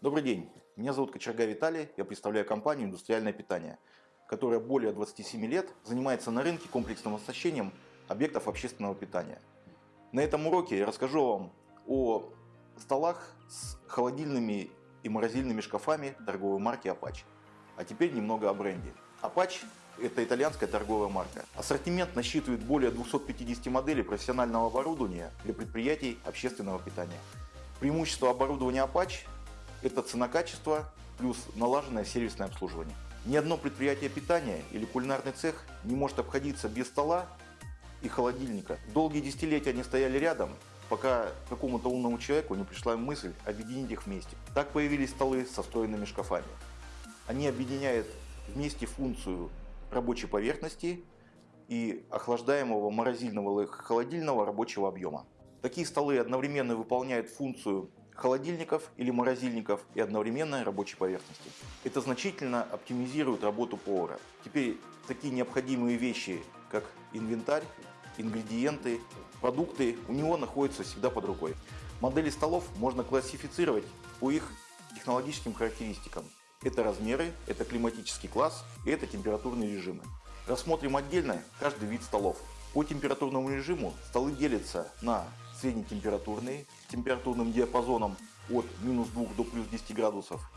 Добрый день, меня зовут Кочерга Виталий, я представляю компанию «Индустриальное питание», которая более 27 лет занимается на рынке комплексным оснащением объектов общественного питания. На этом уроке я расскажу вам о столах с холодильными и морозильными шкафами торговой марки Apache. А теперь немного о бренде. Apache – это итальянская торговая марка. Ассортимент насчитывает более 250 моделей профессионального оборудования для предприятий общественного питания. Преимущество оборудования Apache это цена-качество плюс налаженное сервисное обслуживание. Ни одно предприятие питания или кулинарный цех не может обходиться без стола и холодильника. Долгие десятилетия они стояли рядом, пока какому-то умному человеку не пришла мысль объединить их вместе. Так появились столы со встроенными шкафами. Они объединяют вместе функцию рабочей поверхности и охлаждаемого морозильного или холодильного рабочего объема. Такие столы одновременно выполняют функцию холодильников или морозильников и одновременной рабочей поверхности. Это значительно оптимизирует работу повара. Теперь такие необходимые вещи, как инвентарь, ингредиенты, продукты у него находятся всегда под рукой. Модели столов можно классифицировать по их технологическим характеристикам. Это размеры, это климатический класс и это температурные режимы. Рассмотрим отдельно каждый вид столов. По температурному режиму столы делятся на среднетемпературные, температурным диапазоном от минус 2 до плюс 10 градусов.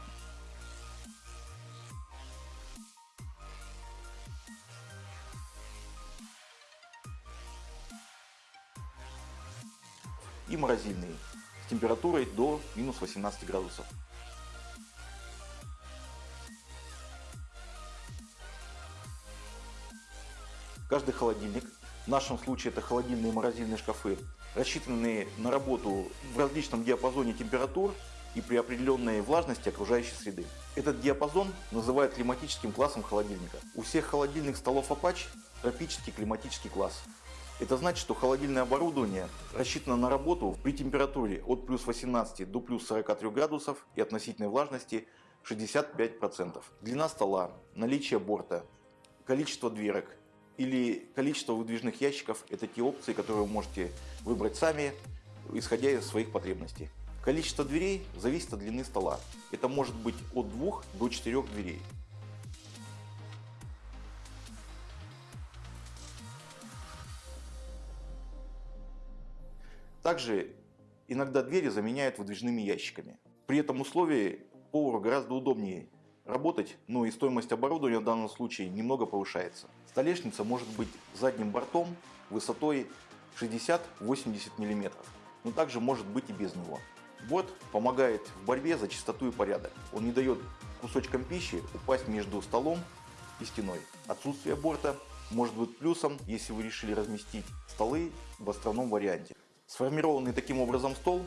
И морозильные с температурой до минус 18 градусов. Каждый холодильник, нашем случае это холодильные и морозильные шкафы, рассчитанные на работу в различном диапазоне температур и при определенной влажности окружающей среды. Этот диапазон называют климатическим классом холодильника. У всех холодильных столов Apache тропический климатический класс. Это значит, что холодильное оборудование рассчитано на работу при температуре от плюс 18 до плюс 43 градусов и относительной влажности 65%. Длина стола, наличие борта, количество дверок, или количество выдвижных ящиков – это те опции, которые вы можете выбрать сами, исходя из своих потребностей. Количество дверей зависит от длины стола. Это может быть от 2 до 4 дверей. Также иногда двери заменяют выдвижными ящиками. При этом условии повару гораздо удобнее работать, но и стоимость оборудования в данном случае немного повышается. Столешница может быть задним бортом высотой 60-80 мм, но также может быть и без него. Борт помогает в борьбе за чистоту и порядок. Он не дает кусочкам пищи упасть между столом и стеной. Отсутствие борта может быть плюсом, если вы решили разместить столы в островном варианте. Сформированный таким образом стол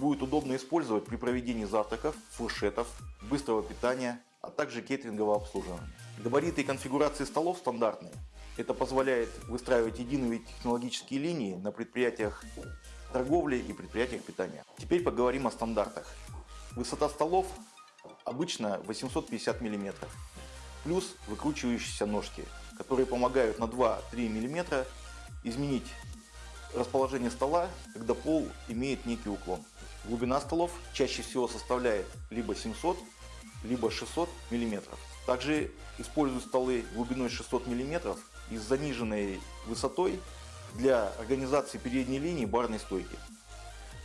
будет удобно использовать при проведении завтраков, фуршетов, быстрого питания а также кейтерингового обслуживания. Габариты и конфигурации столов стандартные. Это позволяет выстраивать единые технологические линии на предприятиях торговли и предприятиях питания. Теперь поговорим о стандартах. Высота столов обычно 850 мм, плюс выкручивающиеся ножки, которые помогают на 2-3 мм изменить расположение стола, когда пол имеет некий уклон. Глубина столов чаще всего составляет либо 700, либо 600 мм. Также использую столы глубиной 600 мм и с заниженной высотой для организации передней линии барной стойки.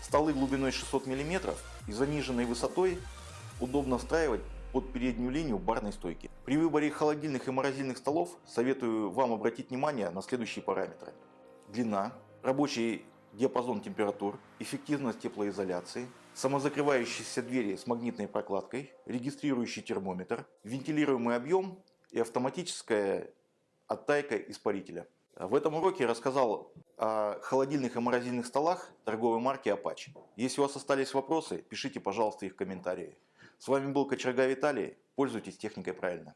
Столы глубиной 600 мм и заниженной высотой удобно встраивать под переднюю линию барной стойки. При выборе холодильных и морозильных столов советую вам обратить внимание на следующие параметры. Длина, рабочий диапазон температур, эффективность теплоизоляции, самозакрывающиеся двери с магнитной прокладкой, регистрирующий термометр, вентилируемый объем и автоматическая оттайка испарителя. В этом уроке я рассказал о холодильных и морозильных столах торговой марки Apache. Если у вас остались вопросы, пишите, пожалуйста, их в комментарии. С вами был Кочерга Виталий. Пользуйтесь техникой правильно.